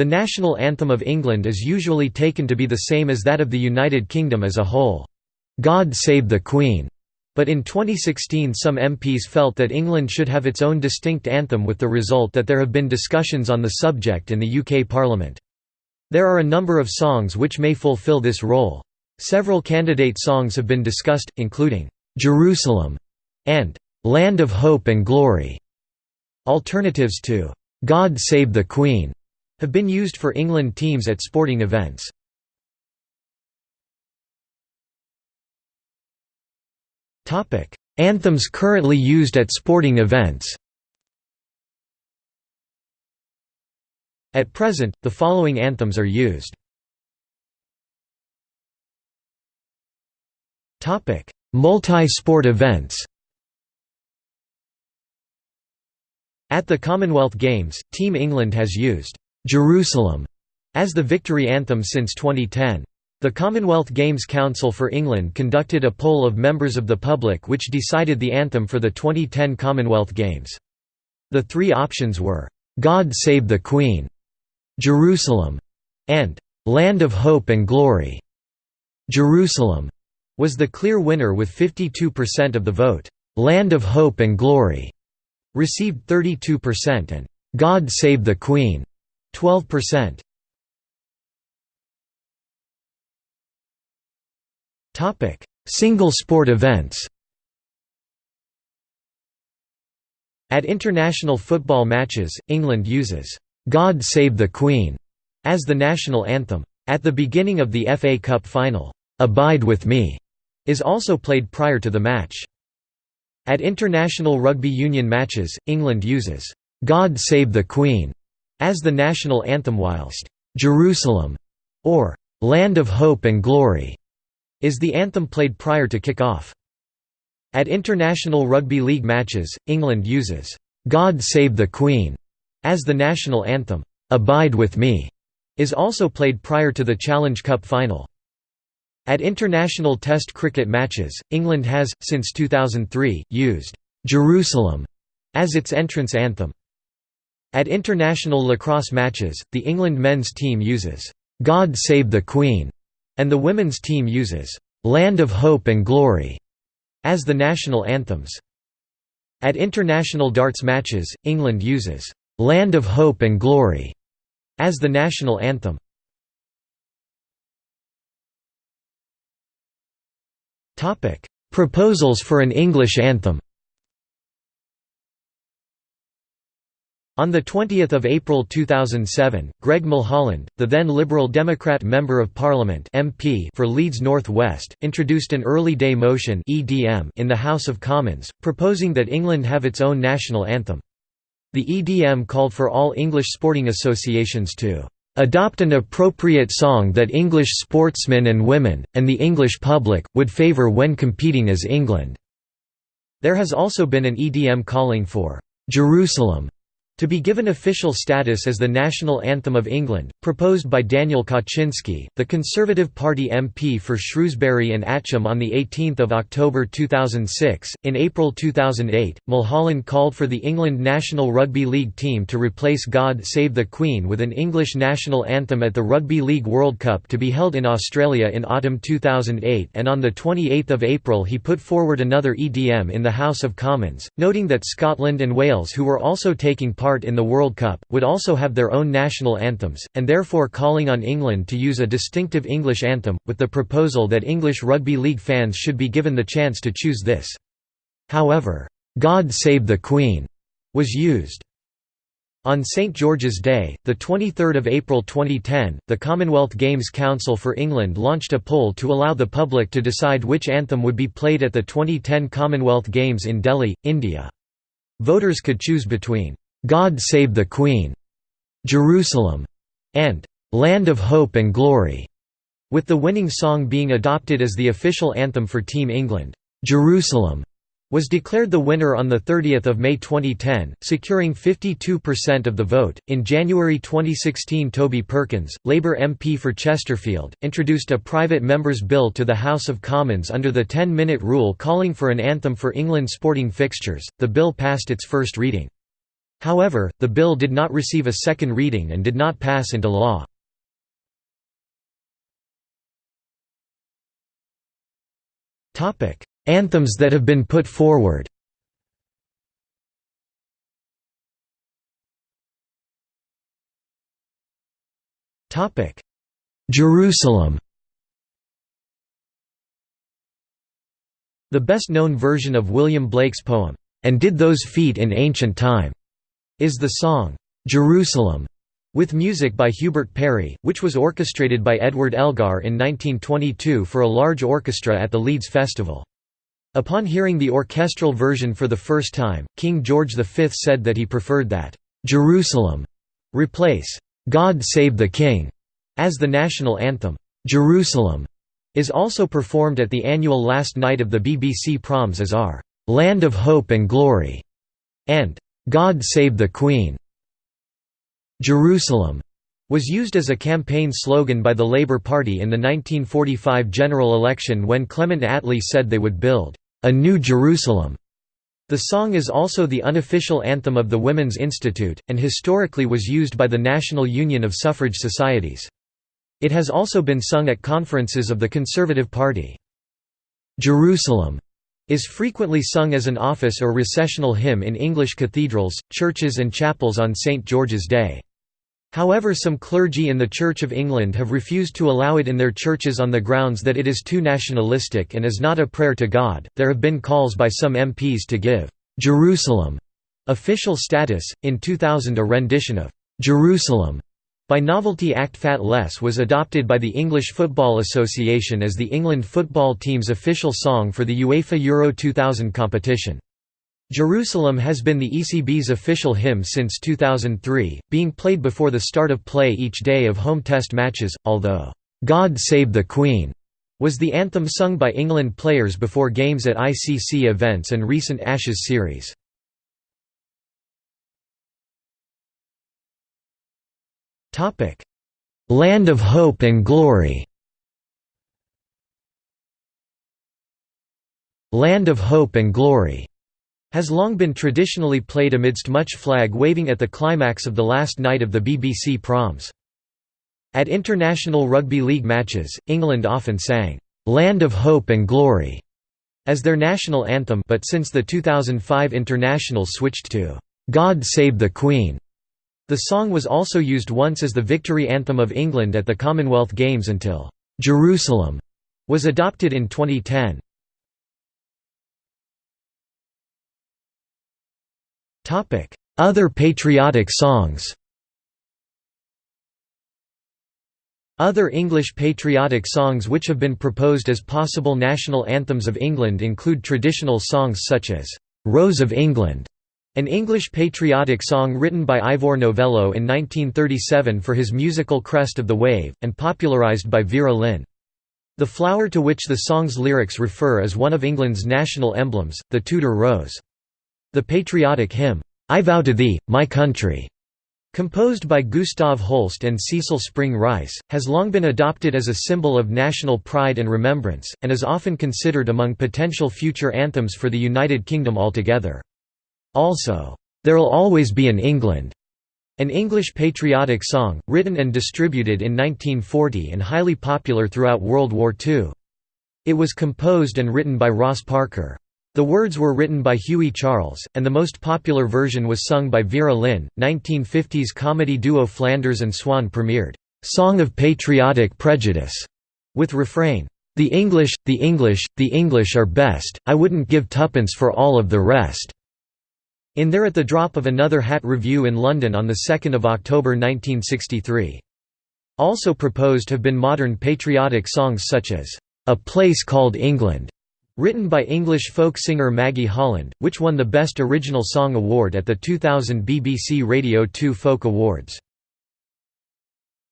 The national anthem of England is usually taken to be the same as that of the United Kingdom as a whole. God Save the Queen. But in 2016 some MPs felt that England should have its own distinct anthem with the result that there have been discussions on the subject in the UK Parliament. There are a number of songs which may fulfil this role. Several candidate songs have been discussed, including, "'Jerusalem' and "'Land of Hope and Glory'". Alternatives to "'God Save the Queen' have been used for England teams at sporting events. Anthems currently used at sporting events At present, the following anthems are used. Multi-sport events At the Commonwealth Games, Team England has used "'Jerusalem' as the victory anthem since 2010. The Commonwealth Games Council for England conducted a poll of members of the public which decided the anthem for the 2010 Commonwealth Games. The three options were, "'God Save the Queen'", "'Jerusalem' and "'Land of Hope and Glory'". Jerusalem was the clear winner with 52% of the vote. "'Land of Hope and Glory' received 32% and "'God Save the Queen' 12%. Topic: Single sport events. At international football matches, England uses "God Save the Queen" as the national anthem. At the beginning of the FA Cup final, "Abide with Me" is also played prior to the match. At international rugby union matches, England uses "God Save the Queen" as the national anthem whilst "Jerusalem" or "Land of Hope and Glory" is the anthem played prior to kick-off. At international rugby league matches, England uses, "'God Save the Queen' as the national anthem. "'Abide with Me' is also played prior to the Challenge Cup final. At international Test cricket matches, England has, since 2003, used "'Jerusalem' as its entrance anthem. At international lacrosse matches, the England men's team uses, "'God Save the Queen' and the women's team uses "'Land of Hope and Glory' as the national anthems. At international darts matches, England uses "'Land of Hope and Glory' as the national anthem. Proposals for an English anthem On 20 April 2007, Greg Mulholland, the then Liberal Democrat Member of Parliament MP for Leeds North West, introduced an Early Day Motion in the House of Commons, proposing that England have its own national anthem. The EDM called for all English sporting associations to "...adopt an appropriate song that English sportsmen and women, and the English public, would favour when competing as England." There has also been an EDM calling for "...Jerusalem." To be given official status as the national anthem of England, proposed by Daniel Kawczynski, the Conservative Party MP for Shrewsbury and Atcham on 18 October 2006. In April 2008, Mulholland called for the England national rugby league team to replace God Save the Queen with an English national anthem at the Rugby League World Cup to be held in Australia in autumn 2008 and on 28 April he put forward another EDM in the House of Commons, noting that Scotland and Wales who were also taking part part in the World Cup, would also have their own national anthems, and therefore calling on England to use a distinctive English anthem, with the proposal that English rugby league fans should be given the chance to choose this. However, "'God Save the Queen' was used. On St George's Day, 23 April 2010, the Commonwealth Games Council for England launched a poll to allow the public to decide which anthem would be played at the 2010 Commonwealth Games in Delhi, India. Voters could choose between God Save the Queen, Jerusalem, and Land of Hope and Glory, with the winning song being adopted as the official anthem for Team England. Jerusalem was declared the winner on 30 May 2010, securing 52% of the vote. In January 2016, Toby Perkins, Labour MP for Chesterfield, introduced a private member's bill to the House of Commons under the 10 minute rule calling for an anthem for England sporting fixtures. The bill passed its first reading. However, the bill did not receive a second reading and did not pass into law. Anthems that have been put forward. Jerusalem. The best-known version of William Blake's poem, "'And Did Those Feet in Ancient Time' is the song, "'Jerusalem' with music by Hubert Parry, which was orchestrated by Edward Elgar in 1922 for a large orchestra at the Leeds Festival. Upon hearing the orchestral version for the first time, King George V said that he preferred that, "'Jerusalem' replace, "'God Save the King' as the national anthem. Jerusalem is also performed at the annual last night of the BBC Proms as our "'Land of Hope and Glory' and "'God Save the Queen'. Jerusalem was used as a campaign slogan by the Labour Party in the 1945 general election when Clement Attlee said they would build a new Jerusalem. The song is also the unofficial anthem of the Women's Institute, and historically was used by the National Union of Suffrage Societies. It has also been sung at conferences of the Conservative Party. Jerusalem is frequently sung as an office or recessional hymn in English cathedrals, churches and chapels on St. George's Day. However some clergy in the Church of England have refused to allow it in their churches on the grounds that it is too nationalistic and is not a prayer to God. There have been calls by some MPs to give Jerusalem official status. In 2000 a rendition of Jerusalem by Novelty Act Fat Les was adopted by the English Football Association as the England football team's official song for the UEFA Euro 2000 competition. Jerusalem has been the ECB's official hymn since 2003, being played before the start of play each day of home test matches, although, "'God Save the Queen' was the anthem sung by England players before games at ICC events and recent Ashes series. Topic: Land of Hope and Glory. Land of Hope and Glory has long been traditionally played amidst much flag waving at the climax of the last night of the BBC Proms. At international rugby league matches, England often sang, "'Land of Hope and Glory' as their national anthem but since the 2005 international switched to, "'God Save the Queen' The song was also used once as the victory anthem of England at the Commonwealth Games until "'Jerusalem' was adopted in 2010. Other patriotic songs Other English patriotic songs which have been proposed as possible national anthems of England include traditional songs such as, "'Rose of England' An English patriotic song written by Ivor Novello in 1937 for his musical Crest of the Wave, and popularised by Vera Lynn. The flower to which the song's lyrics refer is one of England's national emblems, the Tudor rose. The patriotic hymn, "'I Vow to Thee, My Country' Composed by Gustav Holst and Cecil Spring Rice, has long been adopted as a symbol of national pride and remembrance, and is often considered among potential future anthems for the United Kingdom altogether. Also, "'There'll Always Be an England' an English patriotic song, written and distributed in 1940 and highly popular throughout World War II. It was composed and written by Ross Parker. The words were written by Hughie Charles, and the most popular version was sung by Vera Lynn. 1950s comedy duo Flanders and Swann premiered, "'Song of Patriotic Prejudice' with refrain, "'The English, the English, the English are best, I wouldn't give tuppence for all of the rest' In There at the Drop of Another Hat revue in London on 2 October 1963. Also proposed have been modern patriotic songs such as, "'A Place Called England' written by English folk singer Maggie Holland, which won the Best Original Song award at the 2000 BBC Radio 2 Folk Awards.